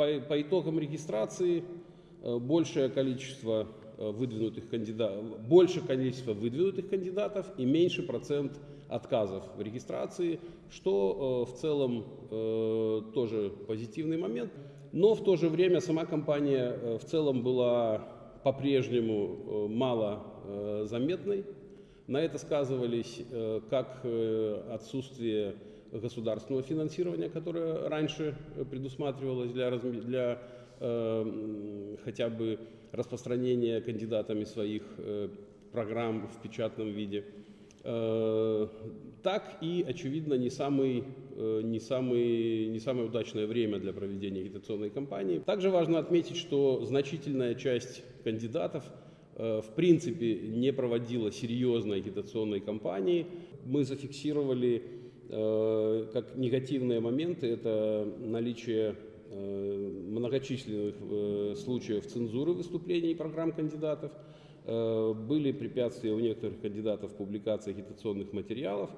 По, по итогам регистрации э, большее количество э, выдвинутых кандидатов, больше количество выдвинутых кандидатов и меньше процент отказов в регистрации, что в целом тоже позитивный момент. Но в то же время сама компания в целом была по-прежнему мало заметной. На это сказывались как отсутствие государственного финансирования, которое раньше предусматривалось для, для э, хотя бы распространения кандидатами своих э, программ в печатном виде, э, так и, очевидно, не, самый, э, не, самый, не самое удачное время для проведения агитационной кампании. Также важно отметить, что значительная часть кандидатов э, в принципе не проводила серьезной агитационной кампании. Мы зафиксировали как негативные моменты это наличие э, многочисленных э, случаев цензуры выступлений и программ кандидатов, были препятствия у некоторых кандидатов в публикации агитационных материалов,